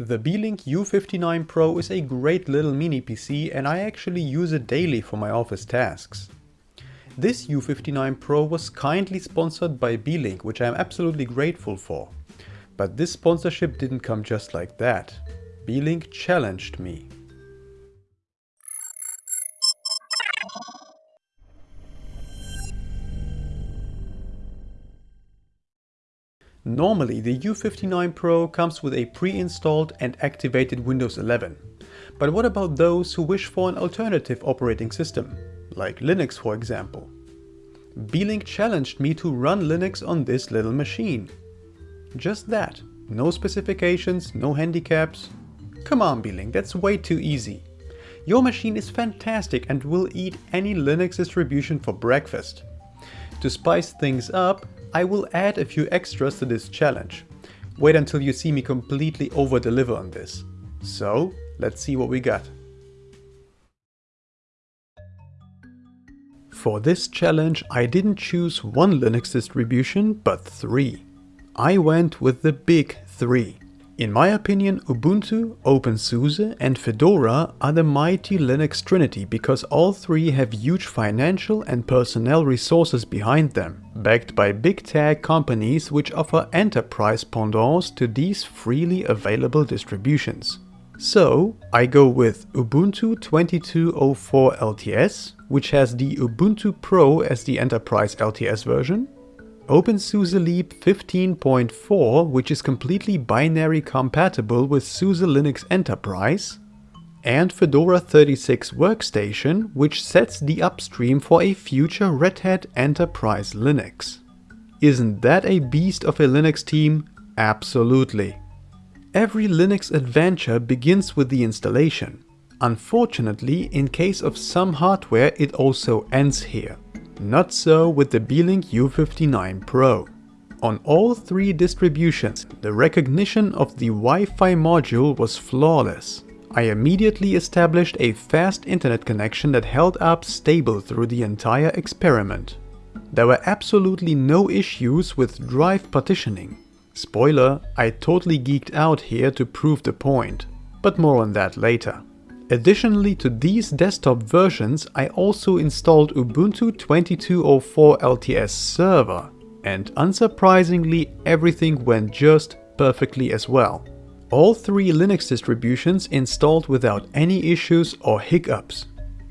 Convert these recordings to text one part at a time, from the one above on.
The Beelink U59 Pro is a great little mini PC and I actually use it daily for my office tasks. This U59 Pro was kindly sponsored by Beelink, which I am absolutely grateful for. But this sponsorship didn't come just like that. Beelink challenged me. Normally the U59 Pro comes with a pre-installed and activated Windows 11. But what about those who wish for an alternative operating system, like Linux for example? Beelink challenged me to run Linux on this little machine. Just that, no specifications, no handicaps. Come on Beelink, that's way too easy. Your machine is fantastic and will eat any Linux distribution for breakfast. To spice things up, I will add a few extras to this challenge. Wait until you see me completely over-deliver on this. So, let's see what we got. For this challenge I didn't choose one Linux distribution, but three. I went with the big three. In my opinion, Ubuntu, OpenSUSE and Fedora are the mighty Linux trinity because all three have huge financial and personnel resources behind them, backed by big tech companies which offer enterprise pendants to these freely available distributions. So, I go with Ubuntu 2204 LTS, which has the Ubuntu Pro as the enterprise LTS version, OpenSUSE Leap 15.4, which is completely binary compatible with SUSE Linux Enterprise, and Fedora 36 Workstation, which sets the upstream for a future Red Hat Enterprise Linux. Isn't that a beast of a Linux team? Absolutely. Every Linux adventure begins with the installation. Unfortunately, in case of some hardware, it also ends here. Not so with the Beelink U59 Pro. On all three distributions, the recognition of the Wi-Fi module was flawless. I immediately established a fast internet connection that held up stable through the entire experiment. There were absolutely no issues with drive partitioning. Spoiler, I totally geeked out here to prove the point, but more on that later. Additionally to these desktop versions, I also installed Ubuntu 2204 LTS server. And unsurprisingly, everything went just perfectly as well. All three Linux distributions installed without any issues or hiccups.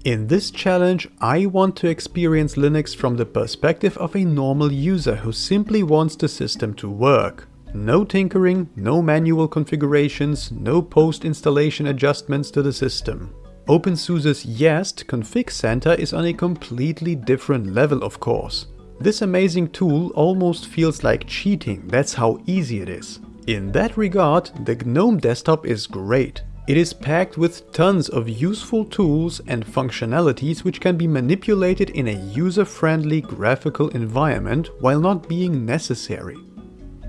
In this challenge, I want to experience Linux from the perspective of a normal user who simply wants the system to work. No tinkering, no manual configurations, no post-installation adjustments to the system. OpenSUSE's YaST config center is on a completely different level of course. This amazing tool almost feels like cheating, that's how easy it is. In that regard, the GNOME desktop is great. It is packed with tons of useful tools and functionalities which can be manipulated in a user-friendly graphical environment while not being necessary.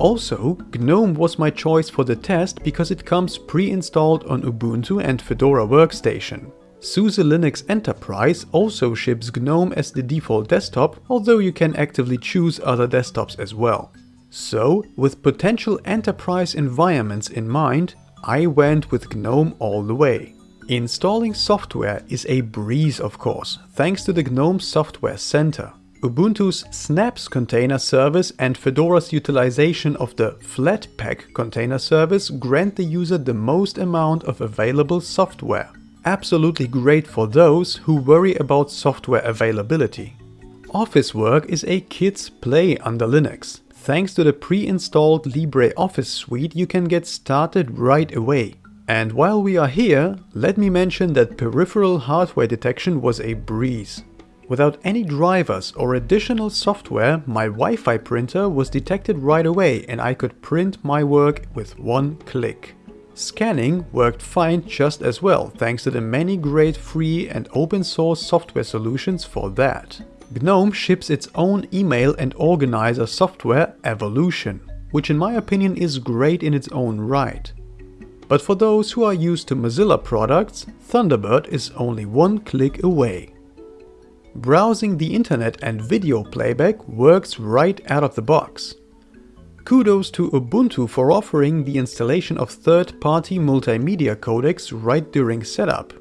Also, GNOME was my choice for the test because it comes pre-installed on Ubuntu and Fedora Workstation. SUSE Linux Enterprise also ships GNOME as the default desktop, although you can actively choose other desktops as well. So, with potential enterprise environments in mind, I went with GNOME all the way. Installing software is a breeze of course, thanks to the GNOME Software Center. Ubuntu's Snaps container service and Fedora's utilization of the Flatpak container service grant the user the most amount of available software. Absolutely great for those who worry about software availability. Office work is a kid's play under Linux. Thanks to the pre-installed LibreOffice suite you can get started right away. And while we are here, let me mention that peripheral hardware detection was a breeze. Without any drivers or additional software, my Wi-Fi printer was detected right away and I could print my work with one click. Scanning worked fine just as well, thanks to the many great free and open source software solutions for that. GNOME ships its own email and organizer software, Evolution, which in my opinion is great in its own right. But for those who are used to Mozilla products, Thunderbird is only one click away. Browsing the internet and video playback works right out of the box. Kudos to Ubuntu for offering the installation of third-party multimedia codecs right during setup.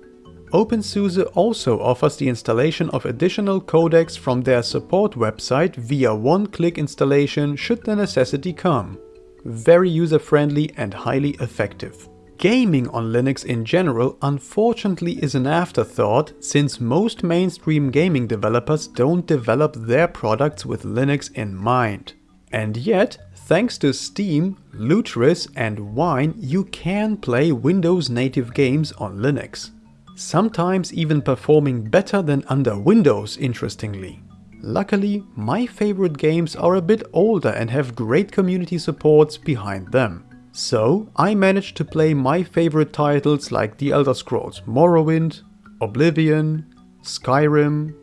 OpenSUSE also offers the installation of additional codecs from their support website via one-click installation should the necessity come. Very user-friendly and highly effective. Gaming on Linux in general unfortunately is an afterthought since most mainstream gaming developers don't develop their products with Linux in mind. And yet, thanks to Steam, Lutris and Wine you can play Windows native games on Linux. Sometimes even performing better than under Windows interestingly. Luckily, my favorite games are a bit older and have great community supports behind them. So I managed to play my favorite titles like The Elder Scrolls Morrowind, Oblivion, Skyrim,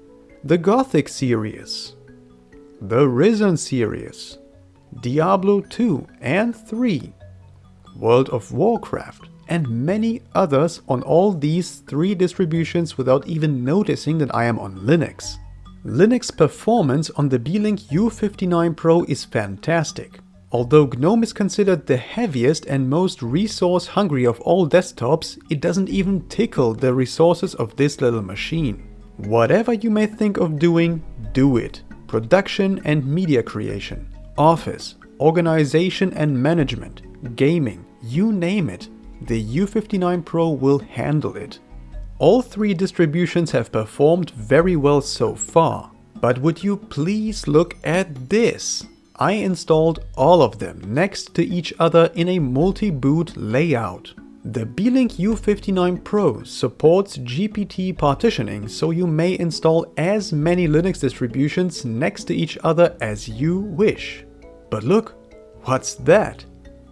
the Gothic series, the Risen series, Diablo 2 and 3, World of Warcraft, and many others on all these three distributions without even noticing that I am on Linux. Linux performance on the Beelink U59 Pro is fantastic. Although GNOME is considered the heaviest and most resource hungry of all desktops, it doesn't even tickle the resources of this little machine. Whatever you may think of doing, do it. Production and media creation, office, organization and management, gaming, you name it, the U59 Pro will handle it. All three distributions have performed very well so far, but would you please look at this? I installed all of them next to each other in a multi-boot layout. The Beelink U59 Pro supports GPT partitioning, so you may install as many Linux distributions next to each other as you wish. But look, what's that?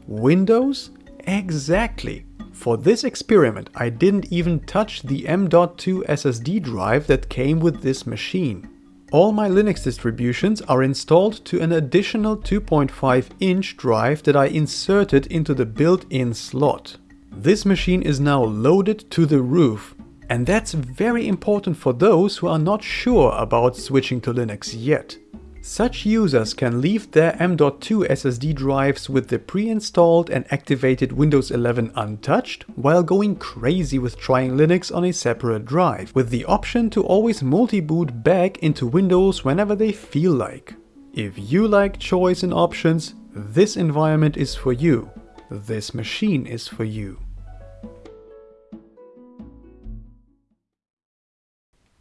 Windows? Exactly. For this experiment I didn't even touch the M.2 SSD drive that came with this machine. All my Linux distributions are installed to an additional 2.5 inch drive that I inserted into the built-in slot. This machine is now loaded to the roof and that's very important for those who are not sure about switching to Linux yet. Such users can leave their M.2 SSD drives with the pre-installed and activated Windows 11 untouched, while going crazy with trying Linux on a separate drive, with the option to always multi-boot back into Windows whenever they feel like. If you like choice and options, this environment is for you. This machine is for you.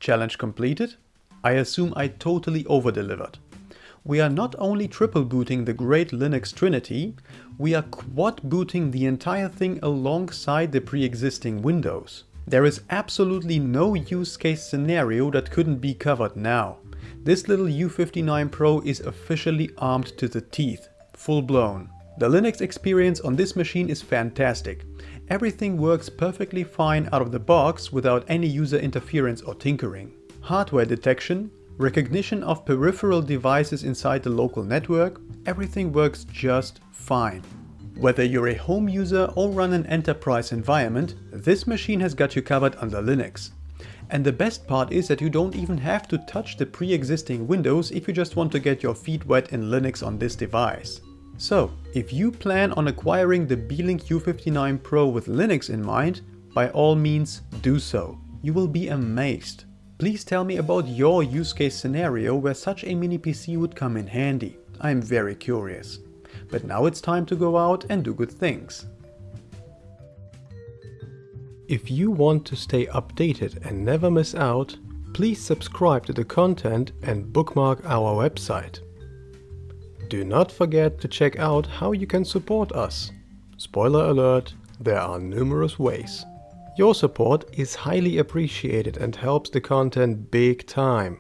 Challenge completed? I assume I totally over-delivered we are not only triple booting the great Linux Trinity, we are quad booting the entire thing alongside the pre-existing Windows. There is absolutely no use case scenario that couldn't be covered now. This little U59 Pro is officially armed to the teeth, full blown. The Linux experience on this machine is fantastic. Everything works perfectly fine out of the box without any user interference or tinkering. Hardware detection, recognition of peripheral devices inside the local network, everything works just fine. Whether you're a home user or run an enterprise environment, this machine has got you covered under Linux. And the best part is that you don't even have to touch the pre-existing Windows if you just want to get your feet wet in Linux on this device. So, if you plan on acquiring the Beelink U59 Pro with Linux in mind, by all means do so. You will be amazed. Please tell me about your use case scenario where such a mini PC would come in handy. I am very curious. But now it's time to go out and do good things. If you want to stay updated and never miss out, please subscribe to the content and bookmark our website. Do not forget to check out how you can support us. Spoiler alert, there are numerous ways. Your support is highly appreciated and helps the content big time.